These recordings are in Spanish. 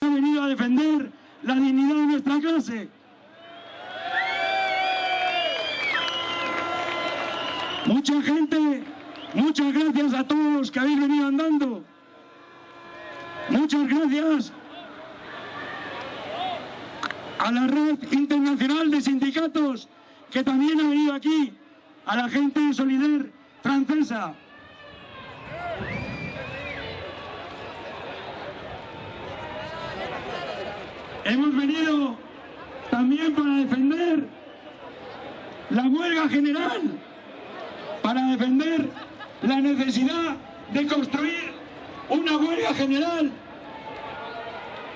ha venido a defender la dignidad de nuestra clase. Mucha gente, muchas gracias a todos los que habéis venido andando. Muchas gracias a la red internacional de sindicatos que también ha venido aquí, a la gente de Solidar francesa. Hemos venido también para defender la huelga general, para defender la necesidad de construir una huelga general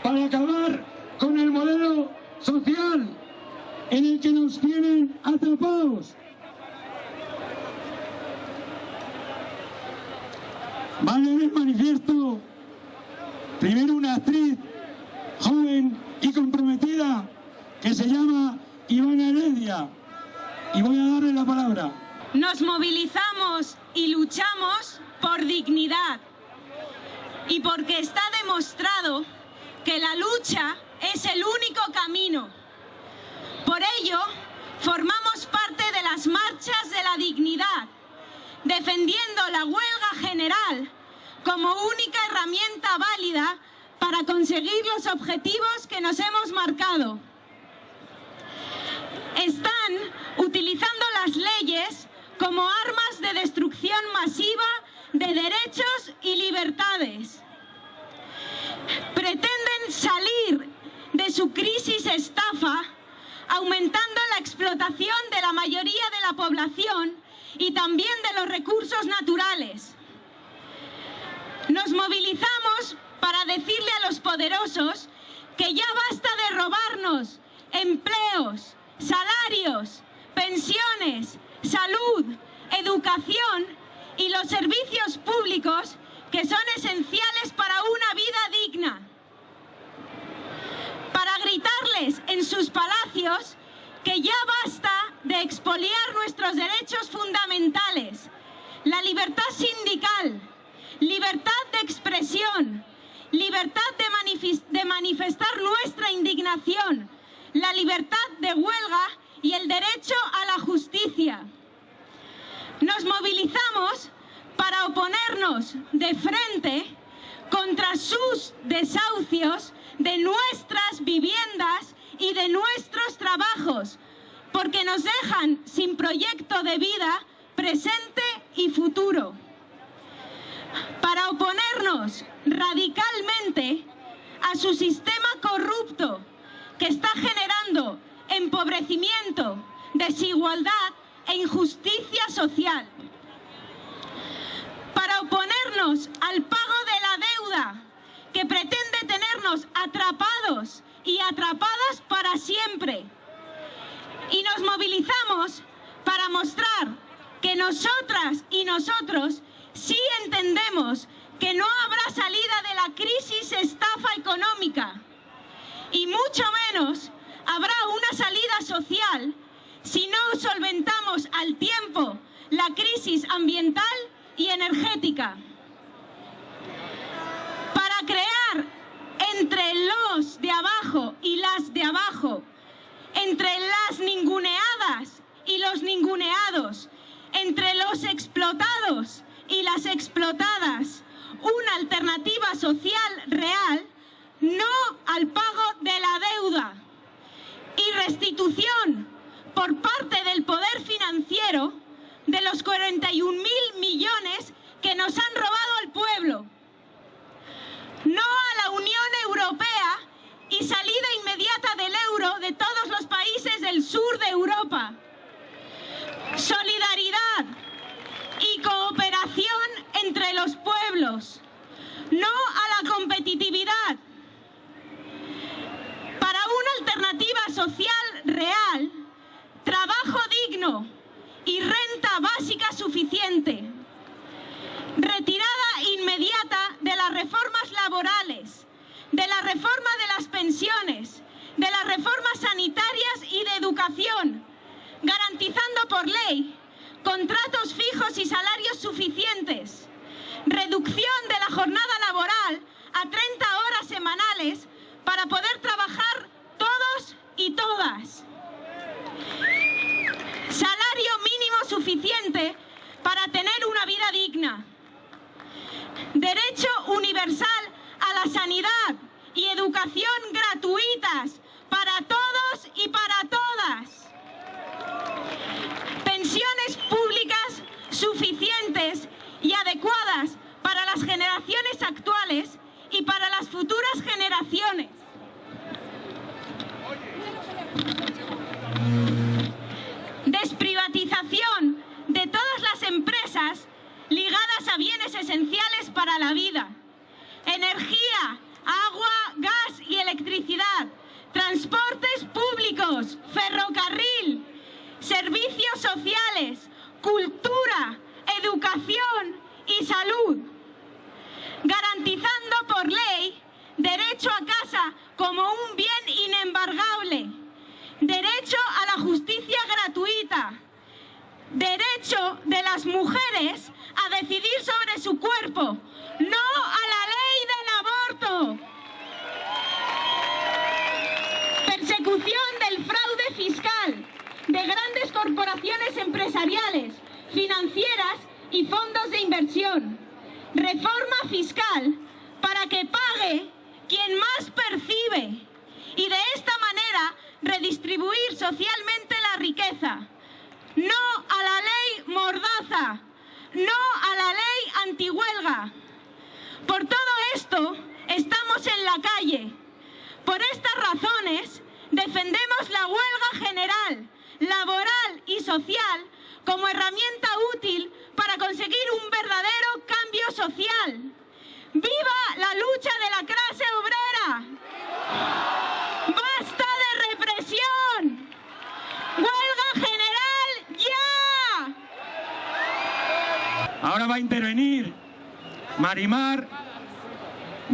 para acabar con el modelo social en el que nos tienen atrapados. Va a el manifiesto primero una actriz joven y comprometida que se llama Ivana Heredia. Y voy a darle la palabra. Nos movilizamos y luchamos por dignidad y porque está demostrado que la lucha es el único camino. Por ello, formamos parte de las marchas de la dignidad, defendiendo la huelga general como única herramienta válida para conseguir los objetivos que nos hemos marcado. Están utilizando las leyes como armas de destrucción masiva de derechos y libertades. Pretenden salir su crisis estafa aumentando la explotación de la mayoría de la población y también de los recursos naturales. Nos movilizamos para decirle a los poderosos que ya basta de robarnos empleos, salarios, pensiones, salud, educación y los servicios públicos que son esenciales para una vida digna. Gritarles en sus palacios que ya basta de expoliar nuestros derechos fundamentales, la libertad sindical, libertad de expresión, libertad de, de manifestar nuestra indignación, la libertad de huelga y el derecho a la justicia. Nos movilizamos para oponernos de frente contra sus desahucios de nuestras viviendas y de nuestros trabajos, porque nos dejan sin proyecto de vida presente y futuro. Para oponernos radicalmente a su sistema corrupto que está generando empobrecimiento, desigualdad e injusticia social. Para oponernos al pago de la deuda que tenernos atrapados y atrapadas para siempre. Y nos movilizamos para mostrar que nosotras y nosotros sí entendemos que no habrá salida de la crisis estafa económica y mucho menos habrá una salida social si no solventamos al tiempo la crisis ambiental y energética. Para crear entre los de abajo y las de abajo, entre las ninguneadas y los ninguneados, entre los explotados y las explotadas, una alternativa social real, no al pago de la deuda y restitución por parte del poder financiero de los 41 mil millones que nos han robado al pueblo. No a la Unión Europea y salida inmediata del euro de todos los países del sur de Europa. Solidaridad y cooperación entre los pueblos. No a la competitividad. Para una alternativa social real, trabajo digno y renta básica suficiente. Retirada reforma de las pensiones, de las reformas sanitarias y de educación, garantizando por ley contratos fijos y salarios suficientes, reducción de la jornada laboral a 30 horas semanales para poder trabajar todos y todas. Salario mínimo suficiente para tener una vida digna. Derecho universal a la sanidad, educación gratuitas para todos y para todas. Pensiones públicas suficientes y adecuadas para las generaciones actuales y para las futuras generaciones. Desprivatización de todas las empresas ligadas a bienes esenciales para la vida. Energía, agua, gas y electricidad. Transportes públicos, ferrocarril, servicios sociales, cultura, educación y salud. Garantizando por ley derecho a casa como un bien inembargable, derecho a la justicia gratuita, derecho de las mujeres a decidir sobre su cuerpo, no a la ley Persecución del fraude fiscal de grandes corporaciones empresariales, financieras y fondos de inversión. Reforma fiscal para que pague quien más percibe y de esta manera redistribuir socialmente la riqueza. No a la ley mordaza, no a la ley antihuelga. Por todo esto estamos en la calle. Por estas razones defendemos la huelga general, laboral y social como herramienta útil para conseguir un verdadero cambio social. ¡Viva la lucha de la clase obrera! ¡Basta de represión! ¡Huelga general ya! Ahora va a intervenir Marimar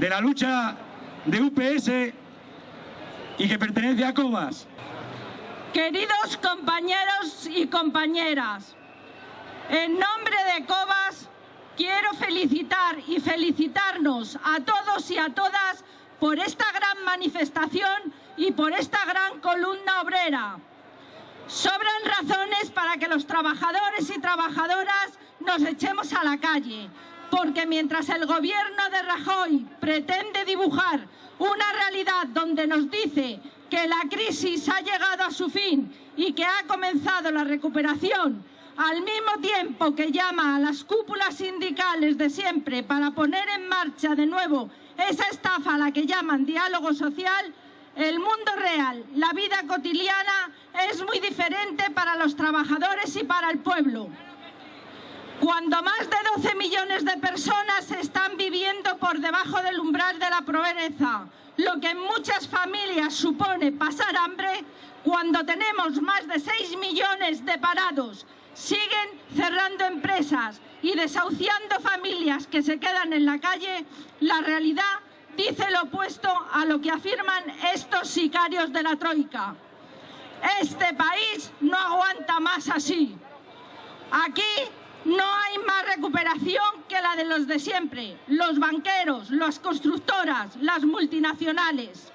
de la lucha de UPS y que pertenece a Cobas. Queridos compañeros y compañeras, en nombre de COBAS quiero felicitar y felicitarnos a todos y a todas por esta gran manifestación y por esta gran columna obrera. Sobran razones para que los trabajadores y trabajadoras nos echemos a la calle, porque mientras el gobierno de Rajoy pretende dibujar una realidad donde nos dice que la crisis ha llegado a su fin y que ha comenzado la recuperación, al mismo tiempo que llama a las cúpulas sindicales de siempre para poner en marcha de nuevo esa estafa a la que llaman diálogo social, el mundo real, la vida cotidiana, es muy diferente para los trabajadores y para el pueblo. Cuando más de 12 millones de personas están viviendo por debajo del umbral de la pobreza, lo que en muchas familias supone pasar hambre, cuando tenemos más de 6 millones de parados, siguen cerrando empresas y desahuciando familias que se quedan en la calle, la realidad dice lo opuesto a lo que afirman estos sicarios de la Troika. Este país no aguanta más así. Aquí no hay más recuperación que la de los de siempre, los banqueros, las constructoras, las multinacionales.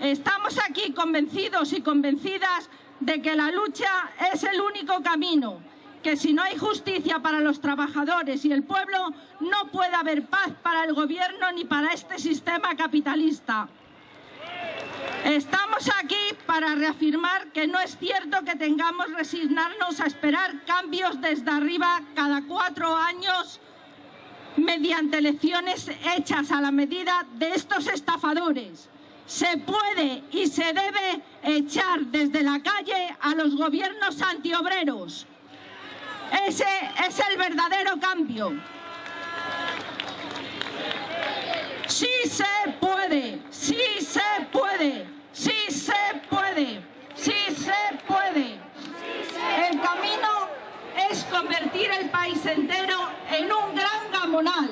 Estamos aquí convencidos y convencidas de que la lucha es el único camino, que si no hay justicia para los trabajadores y el pueblo, no puede haber paz para el gobierno ni para este sistema capitalista. Estamos aquí para reafirmar que no es cierto que tengamos resignarnos a esperar cambios desde arriba cada cuatro años mediante elecciones hechas a la medida de estos estafadores. Se puede y se debe echar desde la calle a los gobiernos antiobreros. Ese es el verdadero cambio. Sí se puede, sí se puede, sí se puede, sí se puede. El camino es convertir el país entero en un gran gamonal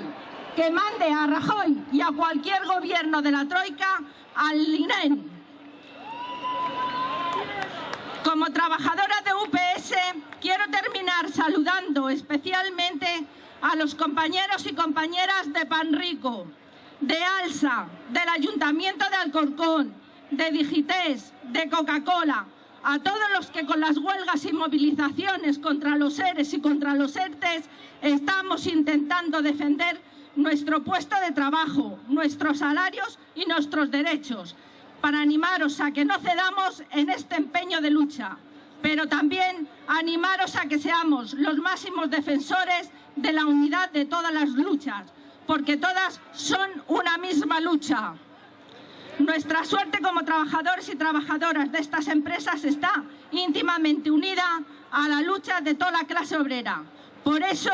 que mande a Rajoy y a cualquier gobierno de la Troika al INEN. Como trabajadora de UPS quiero terminar saludando especialmente a los compañeros y compañeras de Panrico, de ALSA, del Ayuntamiento de Alcorcón, de Digités, de Coca-Cola, a todos los que con las huelgas y movilizaciones contra los seres y contra los ERTES estamos intentando defender nuestro puesto de trabajo, nuestros salarios y nuestros derechos, para animaros a que no cedamos en este empeño de lucha, pero también animaros a que seamos los máximos defensores de la unidad de todas las luchas, porque todas son una misma lucha. Nuestra suerte como trabajadores y trabajadoras de estas empresas está íntimamente unida a la lucha de toda la clase obrera. Por eso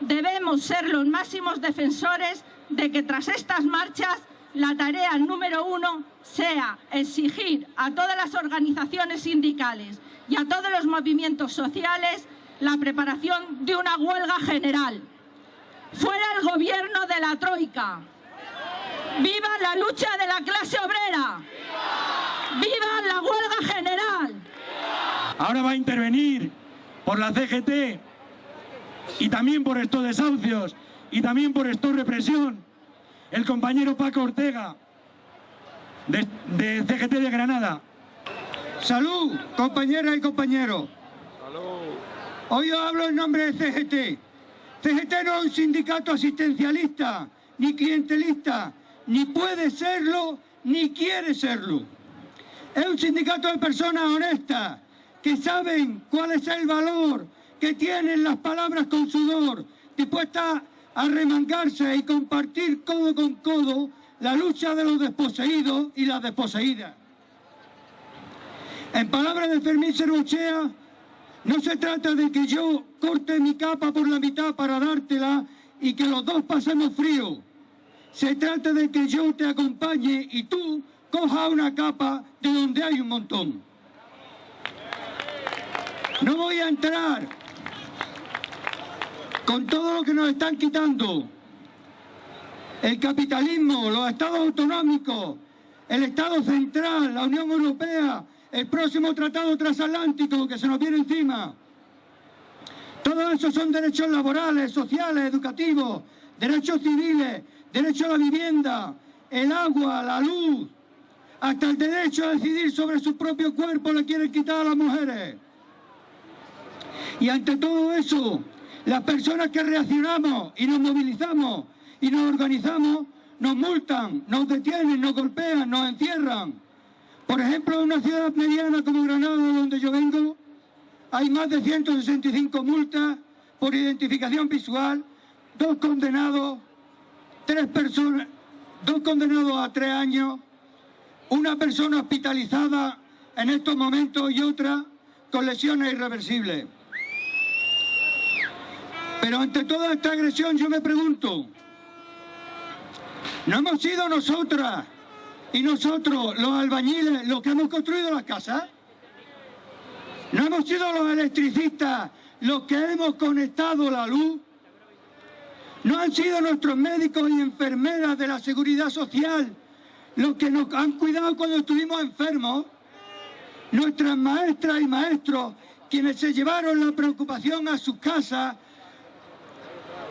debemos ser los máximos defensores de que tras estas marchas la tarea número uno sea exigir a todas las organizaciones sindicales y a todos los movimientos sociales la preparación de una huelga general. Fuera el gobierno de la Troika. ¡Viva la lucha de la clase obrera! ¡Viva la huelga general! Ahora va a intervenir por la CGT y también por estos desahucios y también por esta represión el compañero Paco Ortega de, de CGT de Granada. Salud, compañeras y compañeros. Hoy os hablo en nombre de CGT. CGT no es un sindicato asistencialista, ni clientelista, ni puede serlo, ni quiere serlo. Es un sindicato de personas honestas, que saben cuál es el valor que tienen las palabras con sudor, dispuestas a remangarse y compartir codo con codo la lucha de los desposeídos y las desposeídas. En palabras de Fermín Servochea, no se trata de que yo corte mi capa por la mitad para dártela y que los dos pasemos frío. Se trata de que yo te acompañe y tú cojas una capa de donde hay un montón. No voy a entrar con todo lo que nos están quitando. El capitalismo, los estados autonómicos, el Estado central, la Unión Europea, el próximo tratado transatlántico que se nos viene encima. Todo eso son derechos laborales, sociales, educativos, derechos civiles, derecho a la vivienda, el agua, la luz, hasta el derecho a decidir sobre su propio cuerpo le quieren quitar a las mujeres. Y ante todo eso, las personas que reaccionamos y nos movilizamos y nos organizamos, nos multan, nos detienen, nos golpean, nos encierran. Por ejemplo, en una ciudad mediana como Granada, donde yo vengo, hay más de 165 multas por identificación visual, dos condenados, tres personas, dos condenados a tres años, una persona hospitalizada en estos momentos y otra con lesiones irreversibles. Pero ante toda esta agresión yo me pregunto, ¿no hemos sido nosotras y nosotros los albañiles los que hemos construido las casas? ¿No hemos sido los electricistas los que hemos conectado la luz? ¿No han sido nuestros médicos y enfermeras de la seguridad social los que nos han cuidado cuando estuvimos enfermos? Nuestras maestras y maestros quienes se llevaron la preocupación a sus casas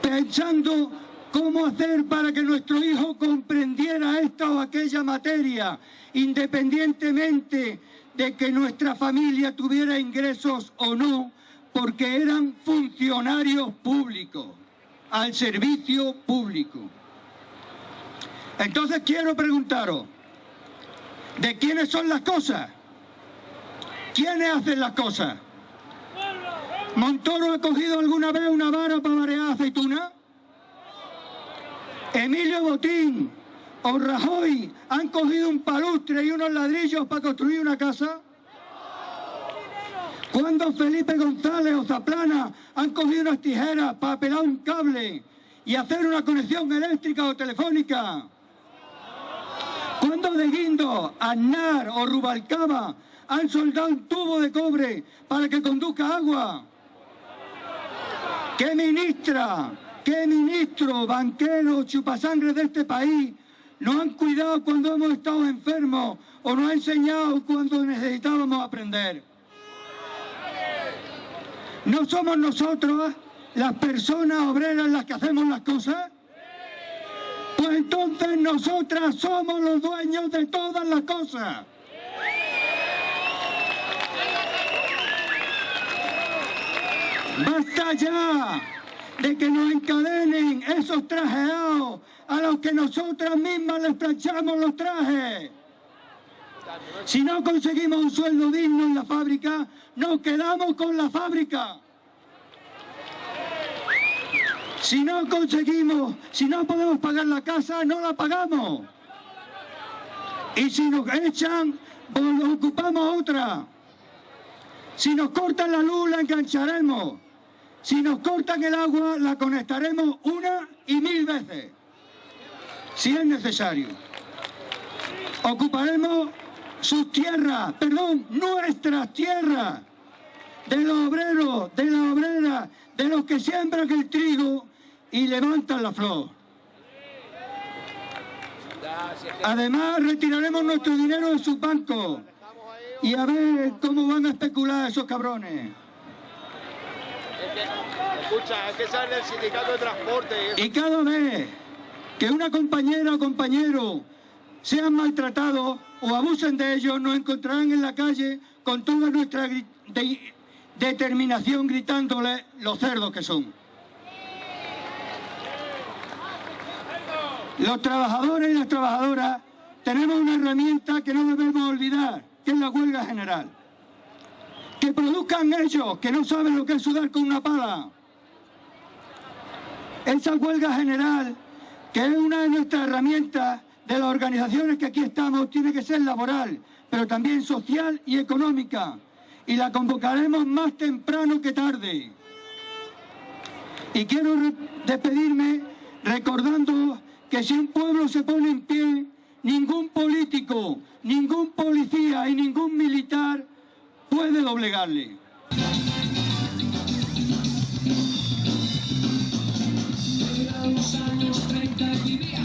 pensando cómo hacer para que nuestro hijo comprendiera esta o aquella materia, independientemente de que nuestra familia tuviera ingresos o no, porque eran funcionarios públicos, al servicio público. Entonces quiero preguntaros, ¿de quiénes son las cosas? ¿Quiénes hacen las cosas? ¿Montoro ha cogido alguna vez una vara para marear aceituna? Emilio Botín o Rajoy han cogido un palustre y unos ladrillos para construir una casa? ¿Cuándo Felipe González o Zaplana han cogido unas tijeras para pelar un cable y hacer una conexión eléctrica o telefónica? ¿Cuándo De Guindo, Aznar o Rubalcaba han soldado un tubo de cobre para que conduzca agua? ¿Qué ministra, qué ministro, banquero, chupasangre de este país nos han cuidado cuando hemos estado enfermos o nos han enseñado cuando necesitábamos aprender? ¿No somos nosotros las personas obreras las que hacemos las cosas? Pues entonces nosotras somos los dueños de todas las cosas. ¡Basta ya de que nos encadenen esos trajeados a los que nosotras mismas les planchamos los trajes! Si no conseguimos un sueldo digno en la fábrica, nos quedamos con la fábrica. Si no conseguimos, si no podemos pagar la casa, no la pagamos. Y si nos echan, pues ocupamos otra. Si nos cortan la luz, la engancharemos. Si nos cortan el agua, la conectaremos una y mil veces. Si es necesario. Ocuparemos sus tierras, perdón, nuestras tierras, de los obreros, de las obreras, de los que siembran el trigo y levantan la flor. Además, retiraremos nuestro dinero de sus bancos y a ver cómo van a especular esos cabrones. Escucha, es que sale del sindicato de transporte. Y cada vez que una compañera o compañero sean maltratados o abusen de ellos, nos encontrarán en la calle con toda nuestra determinación gritándole los cerdos que son. Los trabajadores y las trabajadoras tenemos una herramienta que no debemos olvidar, que es la huelga general. Que produzcan ellos, que no saben lo que es sudar con una pala. Esa huelga general, que es una de nuestras herramientas de las organizaciones que aquí estamos, tiene que ser laboral, pero también social y económica. Y la convocaremos más temprano que tarde. Y quiero despedirme recordando que si un pueblo se pone en pie, ningún político, ningún policía y ningún militar puede doblegarle. Eran los años 30 y vivía José